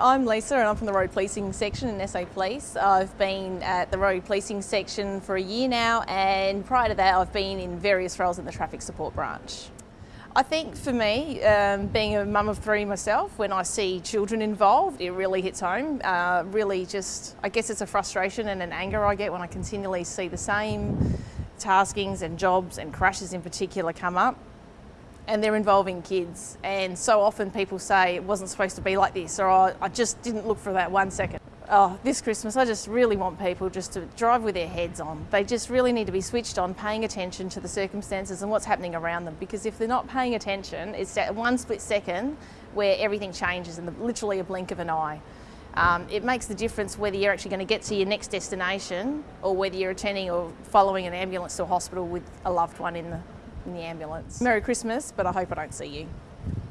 I'm Lisa and I'm from the road policing section in SA Police. I've been at the road policing section for a year now and prior to that I've been in various roles in the traffic support branch. I think for me, um, being a mum of three myself, when I see children involved, it really hits home. Uh, really just, I guess it's a frustration and an anger I get when I continually see the same taskings and jobs and crashes in particular come up and they're involving kids. And so often people say it wasn't supposed to be like this, or oh, I just didn't look for that one second. Oh, this Christmas, I just really want people just to drive with their heads on. They just really need to be switched on, paying attention to the circumstances and what's happening around them. Because if they're not paying attention, it's that one split second where everything changes in the, literally a blink of an eye. Um, it makes the difference whether you're actually going to get to your next destination or whether you're attending or following an ambulance to a hospital with a loved one in the in the ambulance. Merry Christmas, but I hope I don't see you.